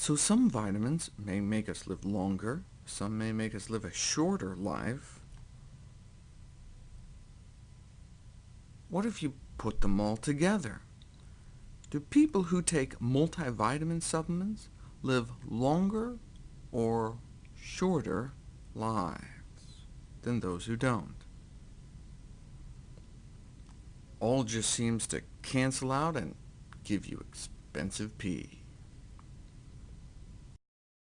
So some vitamins may make us live longer, some may make us live a shorter life. What if you put them all together? Do people who take multivitamin supplements live longer or shorter lives than those who don't? All just seems to cancel out and give you expensive pee.